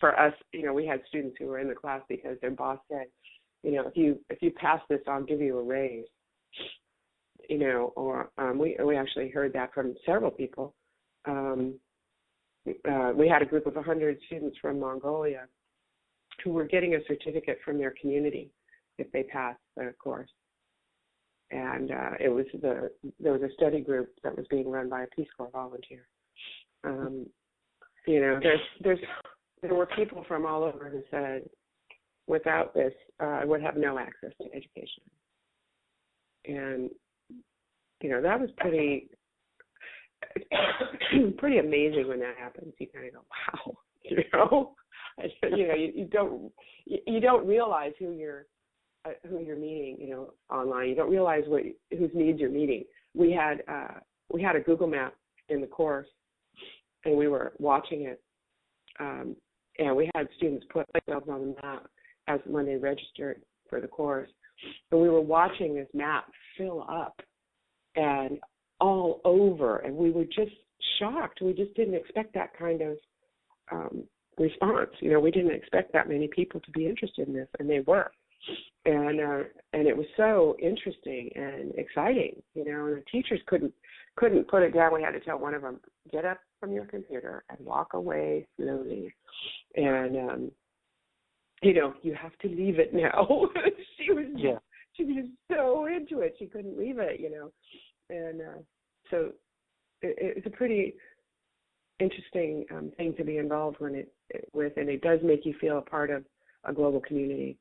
for us, you know, we had students who were in the class because their boss said, you know, if you if you pass this, I'll give you a raise. You know, or um, we we actually heard that from several people. Um, uh, we had a group of 100 students from Mongolia who were getting a certificate from their community if they passed the course. And uh, it was the there was a study group that was being run by a Peace Corps volunteer. Um, you know, there's there's there were people from all over who said, without this, uh, I would have no access to education. And you know, that was pretty pretty amazing when that happens. You kind of go, wow, you know, you know, you, you don't you, you don't realize who you're uh, who you're meeting, you know, online. You don't realize what whose needs you're meeting. We had uh, we had a Google map in the course, and we were watching it, um, and we had students put themselves on the map as when they registered for the course, and we were watching this map fill up, and all over, and we were just shocked. We just didn't expect that kind of um, response. You know, we didn't expect that many people to be interested in this, and they were. And uh, and it was so interesting and exciting. You know, and the teachers couldn't couldn't put it down. We had to tell one of them, get up from your computer and walk away slowly. And um, you know, you have to leave it now. she was yeah. she was so into it, she couldn't leave it. You know, and uh, so it, it's a pretty interesting um, thing to be involved when it with, and it does make you feel a part of a global community.